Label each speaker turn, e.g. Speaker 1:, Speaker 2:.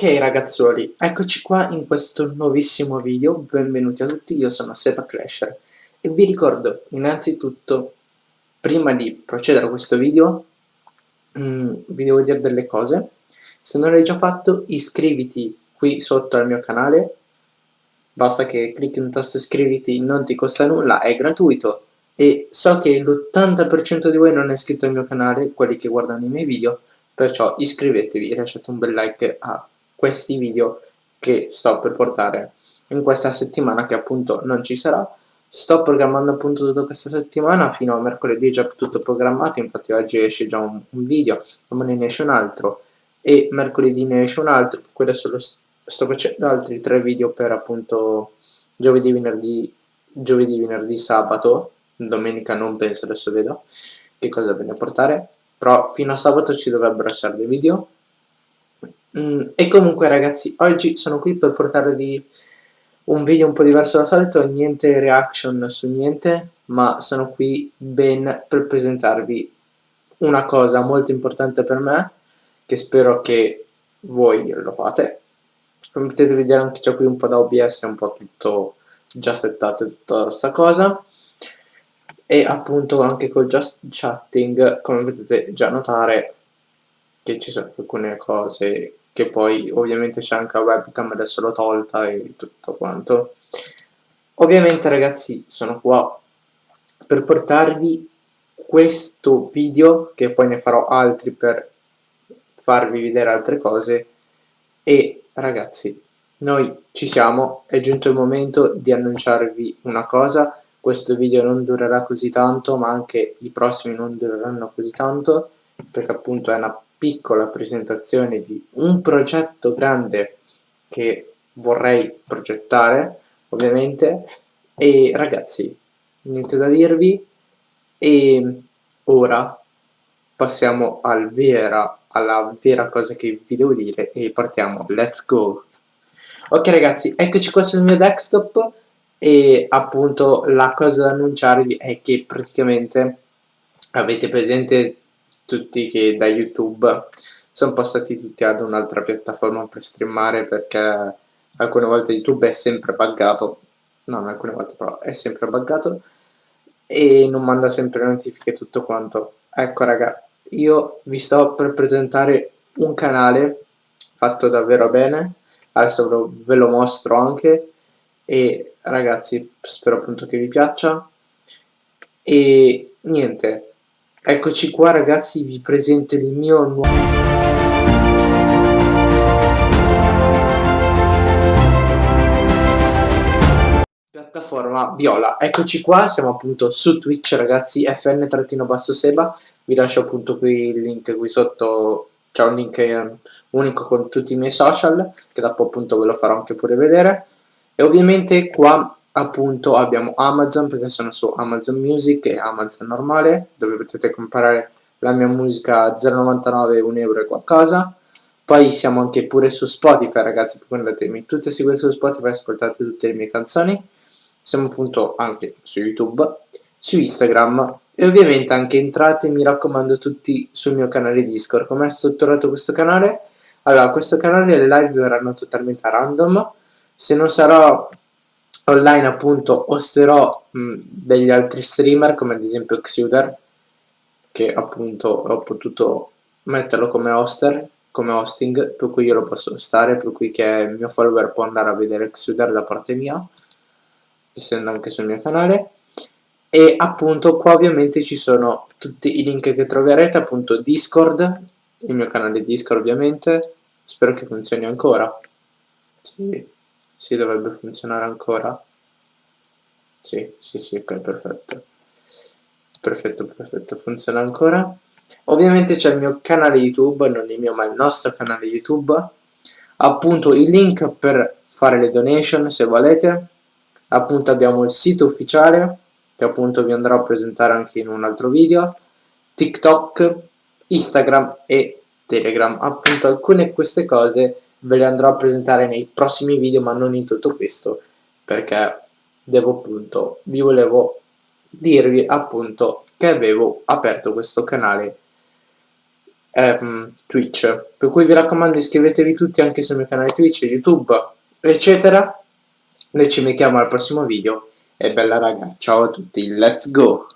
Speaker 1: Ok ragazzuoli, eccoci qua in questo nuovissimo video, benvenuti a tutti, io sono Seba Clasher e vi ricordo innanzitutto, prima di procedere a questo video, mm, vi devo dire delle cose, se non l'hai già fatto iscriviti qui sotto al mio canale, basta che clicchi sul tasto iscriviti, non ti costa nulla, è gratuito. E so che l'80% di voi non è iscritto al mio canale, quelli che guardano i miei video, perciò iscrivetevi e lasciate un bel like a questi video che sto per portare in questa settimana che appunto non ci sarà. Sto programmando appunto tutta questa settimana fino a mercoledì è già tutto programmato infatti oggi esce già un, un video domani ne esce un altro e mercoledì ne esce un altro poi adesso lo sto facendo altri tre video per appunto giovedì venerdì giovedì venerdì sabato domenica non penso adesso vedo che cosa a portare però fino a sabato ci dovrebbero essere dei video mm, e comunque ragazzi oggi sono qui per portarvi un video un po' diverso dal solito niente reaction su niente ma sono qui ben per presentarvi una cosa molto importante per me che spero che voi lo fate. Come potete vedere anche c'è qui un po' da OBS è un po' tutto già settato tutta questa cosa. E appunto anche col just chatting come potete già notare che ci sono alcune cose che poi ovviamente c'è anche la webcam adesso l'ho tolta e tutto quanto. Ovviamente ragazzi sono qua per portarvi questo video che poi ne farò altri per farvi vedere altre cose. E ragazzi noi ci siamo. È giunto il momento di annunciarvi una cosa. Questo video non durerà così tanto ma anche i prossimi non dureranno così tanto perché appunto è una piccola presentazione di un progetto grande che vorrei progettare ovviamente. E ragazzi niente da dirvi. E ora passiamo al vera, alla vera cosa che vi devo dire e partiamo. Let's go! Ok ragazzi eccoci qua sul mio desktop. E appunto la cosa da annunciarvi è che praticamente avete presente tutti che da youtube sono passati tutti ad un'altra piattaforma per streamare perché alcune volte youtube è sempre buggato. Non alcune volte però è sempre buggato e non manda sempre notifiche tutto quanto. Ecco raga io vi sto per presentare un canale fatto davvero bene adesso ve lo mostro anche e ragazzi spero appunto che vi piaccia. E niente eccoci qua ragazzi vi presento il mio nuovo piattaforma viola. Eccoci qua siamo appunto su twitch ragazzi fn-seba. Vi lascio appunto qui il link qui sotto. C'è un link unico con tutti i miei social che dopo appunto ve lo farò anche pure vedere. E ovviamente qua appunto abbiamo Amazon perché sono su Amazon Music e Amazon normale dove potete comprare la mia musica a 0,99 1 euro e qualcosa. Poi siamo anche pure su Spotify ragazzi andatemi tutti a seguire su Spotify ascoltate tutte le mie canzoni. Siamo appunto anche su YouTube su Instagram e ovviamente anche entrate mi raccomando tutti sul mio canale Discord. Come è strutturato questo canale? Allora questo canale le live verranno totalmente a random. Se non sarò online appunto osterò mh, degli altri streamer come ad esempio Xuder che appunto ho potuto metterlo come hoster come hosting per cui io lo posso stare per cui che il mio follower può andare a vedere Xuder da parte mia essendo anche sul mio canale. E appunto qua ovviamente ci sono tutti i link che troverete appunto discord il mio canale discord ovviamente. Spero che funzioni ancora. Sì si dovrebbe funzionare ancora. Sì sì sì ok perfetto. Perfetto perfetto funziona ancora. Ovviamente c'è il mio canale youtube non il mio ma il nostro canale youtube. Appunto il link per fare le donation se volete. Appunto abbiamo il sito ufficiale che appunto vi andrò a presentare anche in un altro video. Tiktok instagram e telegram. Appunto alcune di queste cose ve le andrò a presentare nei prossimi video ma non in tutto questo perché devo appunto vi volevo dirvi appunto che avevo aperto questo canale ehm, Twitch. Per cui vi raccomando iscrivetevi tutti anche sul mio canale Twitch, YouTube, eccetera. Noi ci mettiamo al prossimo video e bella raga, ciao a tutti, let's go!